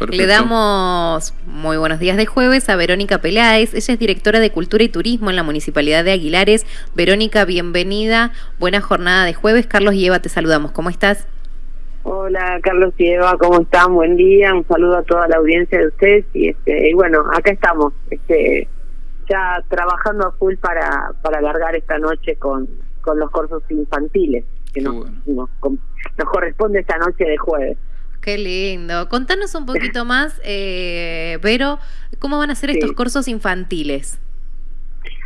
Le damos muy buenos días de jueves a Verónica Peláez. Ella es directora de Cultura y Turismo en la Municipalidad de Aguilares. Verónica, bienvenida. Buena jornada de jueves. Carlos y Eva, te saludamos. ¿Cómo estás? Hola, Carlos y Eva, ¿cómo están? Buen día. Un saludo a toda la audiencia de ustedes. Y, este, y bueno, acá estamos, este, ya trabajando a full para, para alargar esta noche con, con los cursos infantiles, que nos, nos corresponde esta noche de jueves. Qué lindo. Contanos un poquito más, eh, Vero, ¿cómo van a ser estos cursos infantiles?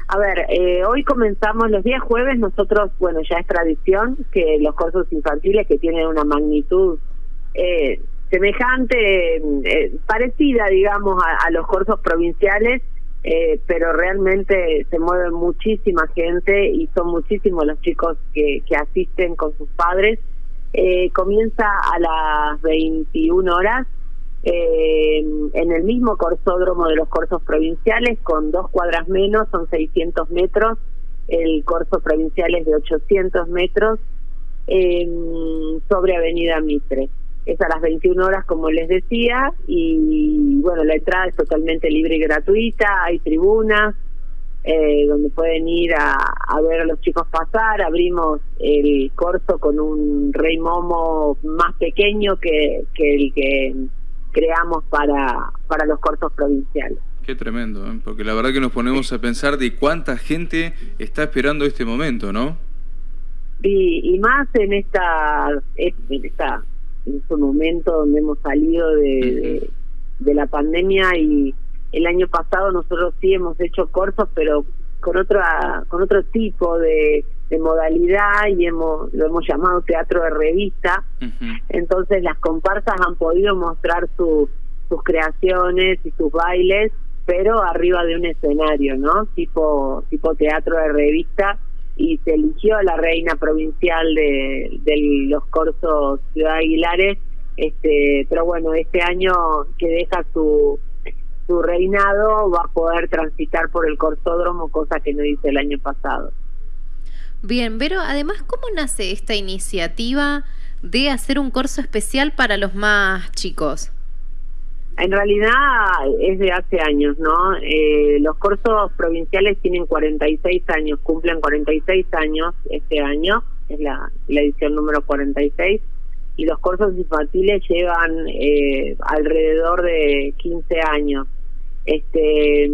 A ver, eh, hoy comenzamos los días jueves, nosotros, bueno, ya es tradición que los cursos infantiles que tienen una magnitud eh, semejante, eh, parecida, digamos, a, los cursos provinciales, eh, pero realmente se mueve muchísima gente y son muchísimos los chicos que, que asisten con sus padres eh, comienza a las 21 horas eh, en el mismo corsódromo de los corsos provinciales, con dos cuadras menos, son 600 metros, el corso provincial es de 800 metros, sobre Avenida Mitre. Es a las 21 horas, como les decía, y bueno, la entrada es totalmente libre y gratuita, hay tribunas, eh, donde pueden ir a, a, ver a los chicos pasar. Abrimos el corso con un rey momo más pequeño que, que el que creamos para, para los corsos provinciales. Qué tremendo, ¿eh? porque la verdad que nos ponemos a pensar de cuánta gente está esperando este momento, ¿no? Y, y más en esta, en esta en este momento donde hemos salido de, de la pandemia y el año pasado nosotros sí hemos hecho cortos, pero con otra con otro tipo de, modalidad y hemos lo hemos llamado teatro de revista. Entonces las comparsas han podido mostrar sus creaciones y sus bailes, pero arriba de un escenario, ¿no? Tipo tipo teatro de revista y se eligió a la reina provincial de, de los corsos Ciudad Aguilares, este, pero bueno, este año que deja su su reinado va a poder transitar por el corsódromo, cosa que no hice el año pasado. Bien, pero además, ¿cómo nace esta iniciativa de hacer un corso especial para los más chicos? En realidad es de hace años, ¿no? Eh, los cursos provinciales tienen 46 años, cumplen 46 años este año, es la, la edición número 46, y los cursos infantiles llevan eh, alrededor de 15 años. Este,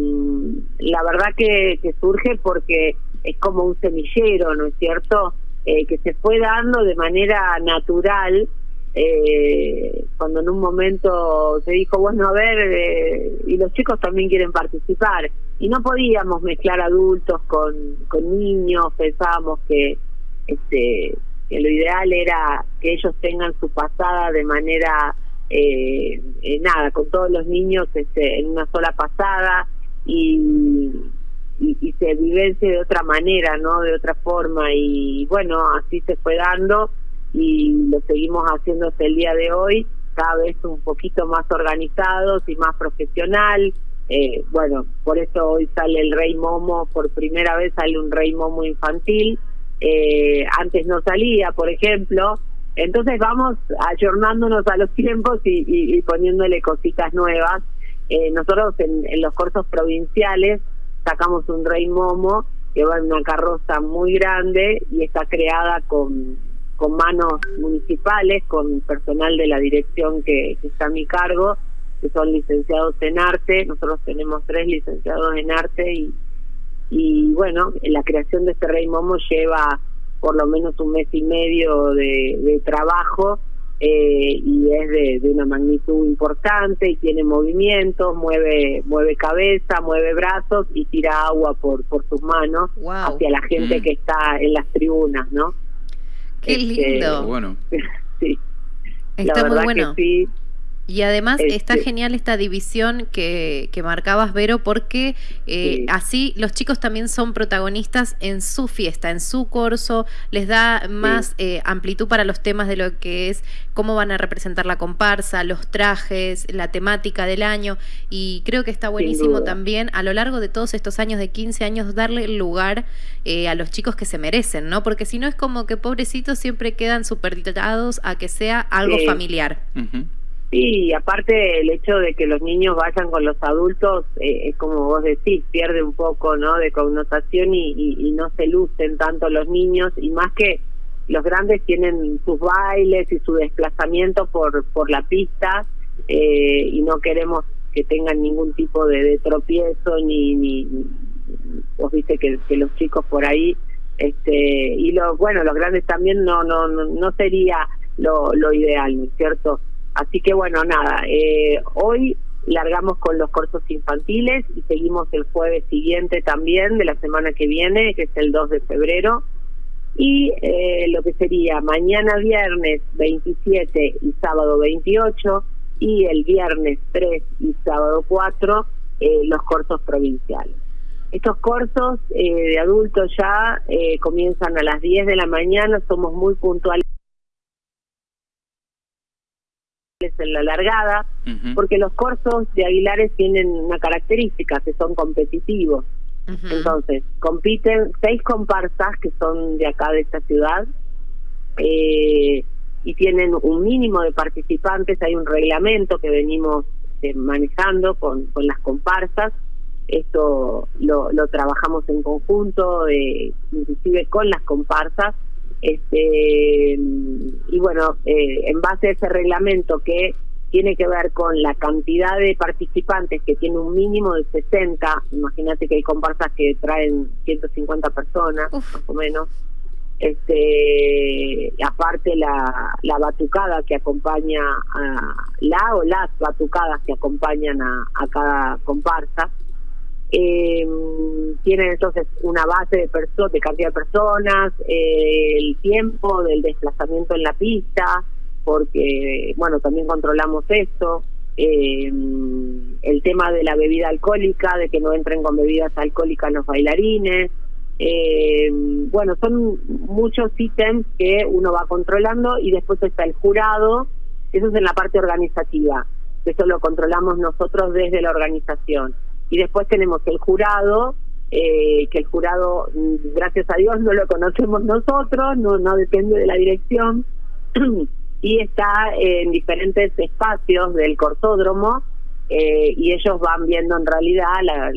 la verdad que, surge porque es como un semillero, ¿no es cierto? Eh, que se fue dando de manera natural eh, cuando en un momento se dijo, bueno, a ver, eh, y los chicos también quieren participar. Y no podíamos mezclar adultos con, con niños, pensábamos que, este, que lo ideal era que ellos tengan su pasada de manera eh, eh, nada, con todos los niños este, en una sola pasada y, y, se vivencie de otra manera, ¿no? De otra forma y bueno, así se fue dando y lo seguimos haciendo hasta el día de hoy, cada vez un poquito más organizados y más profesional. Eh, bueno, por eso hoy sale el Rey Momo, por primera vez sale un Rey Momo infantil. Eh, antes no salía, por ejemplo, entonces vamos ayornándonos a los tiempos y, poniéndole cositas nuevas. Eh, nosotros en, los corsos provinciales sacamos un rey momo que va en una carroza muy grande y está creada con, con manos municipales, con personal de la dirección que, que está a mi cargo, que son licenciados en arte. Nosotros tenemos tres licenciados en arte y, y bueno, la creación de este rey momo lleva por lo menos un mes y medio de, trabajo eh, y es de, una magnitud importante y tiene movimientos, mueve mueve cabeza, mueve brazos y tira agua por por sus manos hacia la gente mm. que está en las tribunas, ¿no? Qué este, lindo. bueno. sí. Está muy bueno. sí, y además está este genial esta división que, que marcabas, Vero, porque eh, así los chicos también son protagonistas en su fiesta, en su corso, les da más eh, amplitud para los temas de lo que es cómo van a representar la comparsa, los trajes, la temática del año. Y creo que está buenísimo también a lo largo de todos estos años, de 15 años, darle lugar eh, a los chicos que se merecen, ¿no? Porque si no es como que pobrecitos siempre quedan superditados a que sea algo familiar. Sí, aparte el hecho de que los niños vayan con los adultos, eh, es como vos decís, pierde un poco no de connotación y, y, no se lucen tanto los niños, y más que los grandes tienen sus bailes y su desplazamiento por, por la pista, eh, y no queremos que tengan ningún tipo de, tropiezo, ni, ni, vos viste que, que los chicos por ahí, este y lo bueno, los grandes también no, no, no sería lo, lo ideal, ¿no es cierto? Así que bueno, nada, eh, hoy largamos con los cursos infantiles y seguimos el jueves siguiente también de la semana que viene, que es el 2 de febrero. Y eh, lo que sería mañana viernes 27 y sábado 28 y el viernes 3 y sábado 4 eh, los cursos provinciales. Estos cursos de adultos ya comienzan a las 10 de la mañana, somos muy puntuales en la largada, porque los corsos de Aguilares tienen una característica, que son competitivos. Entonces, compiten seis comparsas que son de acá, de esta ciudad, eh, y tienen un mínimo de participantes, hay un reglamento que venimos eh, manejando con, con las comparsas, esto lo, lo trabajamos en conjunto, eh, inclusive con las comparsas, este y bueno eh, en base a ese reglamento que tiene que ver con la cantidad de participantes que tiene un mínimo de 60 imagínate que hay comparsas que traen 150 personas más o menos este aparte la, la batucada que acompaña a la o las batucadas que acompañan a, a cada comparsa eh, tienen entonces una base de, de cantidad de personas, eh, el tiempo del desplazamiento en la pista, porque, bueno, también controlamos esto, eh, el tema de la bebida alcohólica, de que no entren con bebidas alcohólicas los bailarines, eh, bueno, son muchos ítems que uno va controlando y después está el jurado, eso es en la parte organizativa, eso lo controlamos nosotros desde la organización y después tenemos el jurado, eh, que el jurado, mm, gracias a Dios, no lo conocemos nosotros, no, no depende de la dirección, y está en diferentes espacios del cortódromo, eh, y ellos van viendo en realidad las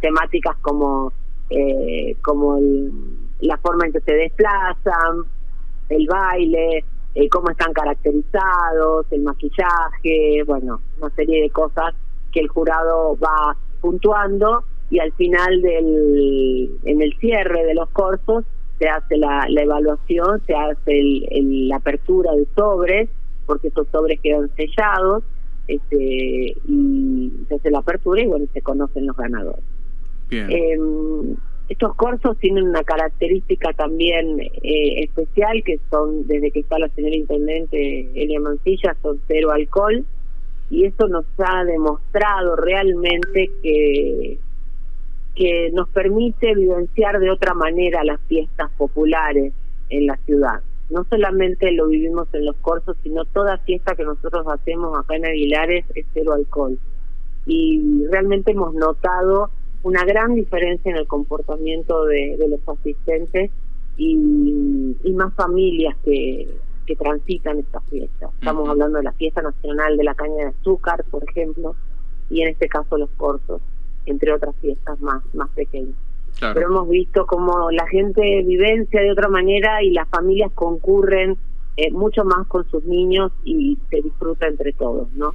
temáticas como, eh, como la forma en que se desplazan, el baile, cómo están caracterizados, el maquillaje, bueno, una serie de cosas que el jurado va puntuando y al final del en el cierre de los cursos se hace la, la evaluación, se hace el, la apertura de sobres, porque esos sobres quedan sellados, este, y se hace la apertura y bueno, se conocen los ganadores. Em, estos cursos tienen una característica también eh, especial, que son, desde que está la señora Intendente Elia Mancilla, son cero alcohol, y eso nos ha demostrado realmente que que nos permite vivenciar de otra manera las fiestas populares en la ciudad. No solamente lo vivimos en los corsos, sino toda fiesta que nosotros hacemos acá en Aguilares es cero alcohol. Y realmente hemos notado una gran diferencia en el comportamiento de, los asistentes y más familias que, que transitan estas fiestas. Estamos hablando de la fiesta nacional de la caña de azúcar, por ejemplo, y en este caso los cortos, entre otras fiestas más, más pequeñas. Pero hemos visto como la gente vivencia de otra manera y las familias concurren eh, mucho más con sus niños y se disfruta entre todos, ¿no?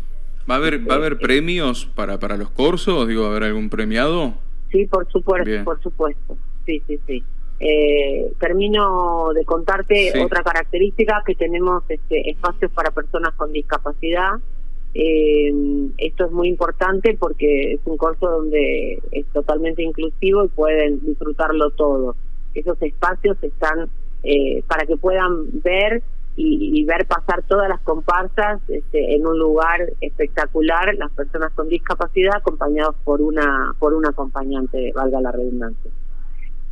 ¿Va a haber, ¿va a haber premios para, para los corsos? Digo, ¿va a haber algún premiado? Sí, por supuesto, por supuesto. Sí, sí, sí. Eh, termino de contarte otra característica que tenemos este, espacios para personas con discapacidad. Eh, esto es muy importante porque es un curso donde es totalmente inclusivo y pueden disfrutarlo todo. Esos espacios están eh, para que puedan ver y, ver pasar todas las comparsas este, en un lugar espectacular, las personas con discapacidad acompañados por una por un acompañante, valga la redundancia.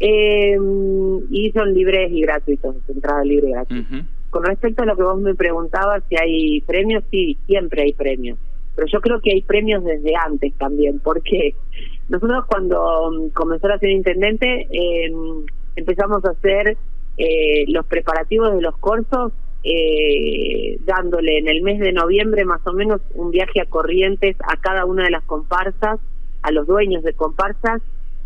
Eh, y son libres y gratuitos, entrada libre y gratuita. Con respecto a lo que vos me preguntabas, si hay premios, sí, siempre hay premios. Pero yo creo que hay premios desde antes también, porque nosotros cuando mm, comenzó la ser intendente eh, empezamos a hacer eh, los preparativos de los cursos eh, dándole en el mes de noviembre más o menos un viaje a Corrientes a cada una de las comparsas, a los dueños de comparsas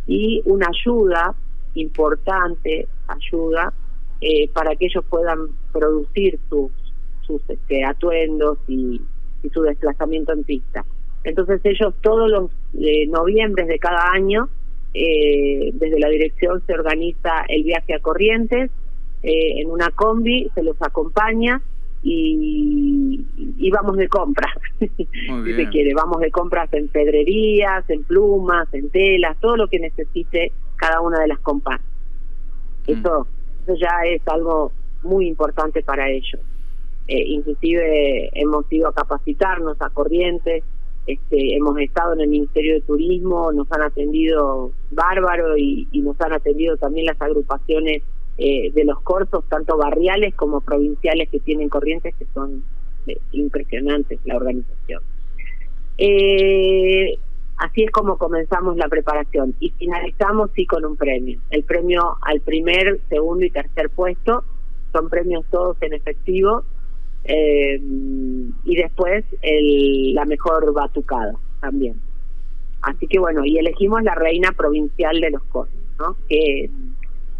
y una ayuda importante, ayuda, eh, para que ellos puedan producir sus, sus este, atuendos y, su desplazamiento en pista. Entonces ellos todos los eh, noviembres de cada año, eh, desde la dirección se organiza el viaje a Corrientes, eh, en una combi, se los acompaña y, y vamos de compras, si se quiere, vamos de compras en pedrerías, en plumas, en telas, todo lo que necesite cada una de las compas. Mm. Eso, eso ya es algo muy importante para ellos. Eh, inclusive hemos ido a capacitarnos a Corrientes, este, hemos estado en el Ministerio de Turismo, nos han atendido bárbaro y nos han atendido también las agrupaciones eh, de los corsos, tanto barriales como provinciales que tienen corrientes, que son eh, impresionantes la organización. Eh, así es como comenzamos la preparación y finalizamos sí con un premio. El premio al primer, segundo y tercer puesto son premios todos en efectivo y después el, la mejor batucada también. Así que bueno, y elegimos la reina provincial de los corsos, ¿no? Que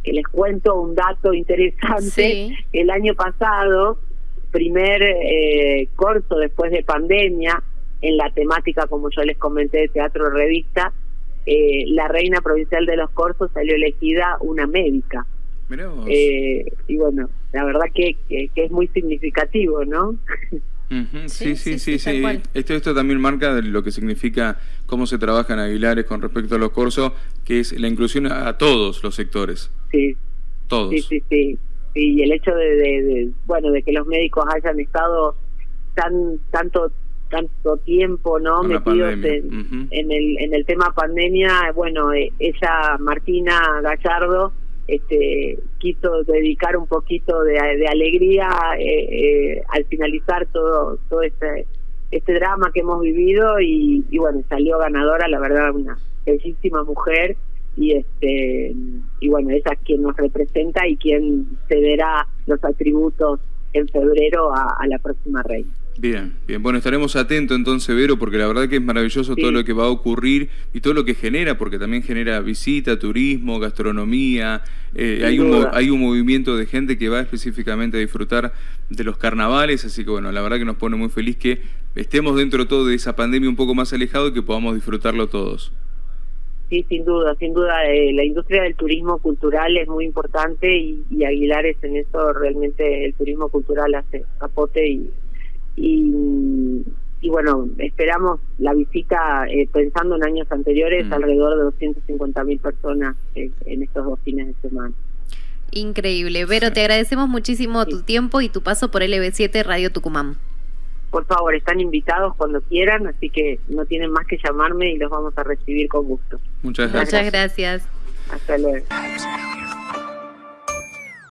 que les cuento un dato interesante. El año pasado, primer eh, corto después de pandemia, en la temática, como yo les comenté, de teatro revista, eh, la reina provincial de los corsos salió elegida una médica. Eh, y bueno, la verdad que, que es muy significativo, ¿no? sí, sí, sí, sí. Esto, esto también marca lo que significa cómo se trabaja en Aguilares con respecto a los cursos, que es la inclusión a todos los sectores. Sí. Todos. Sí, sí, sí. Y el hecho de, bueno, de que los médicos hayan estado tan tanto tanto tiempo no metidos en, en, el en el tema pandemia bueno eh, ella Martina Gallardo este, quiso dedicar un poquito de, alegría eh, eh, al finalizar todo todo este este drama que hemos vivido y, bueno salió ganadora la verdad una bellísima mujer y este y bueno esa es quien nos representa y quien cederá los atributos en febrero a la próxima reina Bien, bien. Bueno, estaremos atentos entonces, Vero, porque la verdad que es maravilloso todo lo que va a ocurrir y todo lo que genera, porque también genera visita, turismo, gastronomía. Eh, hay, un, hay un movimiento de gente que va específicamente a disfrutar de los carnavales, así que bueno, la verdad que nos pone muy feliz que estemos dentro todo de esa pandemia un poco más alejado y que podamos disfrutarlo todos. Sí, sin duda, sin duda. Eh, la industria del turismo cultural es muy importante y, y Aguilares en eso realmente el turismo cultural hace capote y y, y bueno, esperamos la visita, eh, pensando en años anteriores, mm. alrededor de 250 mil personas eh, en estos dos fines de semana. Increíble. Vero, te agradecemos muchísimo tu tiempo y tu paso por LB7 Radio Tucumán. Por favor, están invitados cuando quieran, así que no tienen más que llamarme y los vamos a recibir con gusto. Muchas gracias. Muchas gracias. Hasta luego.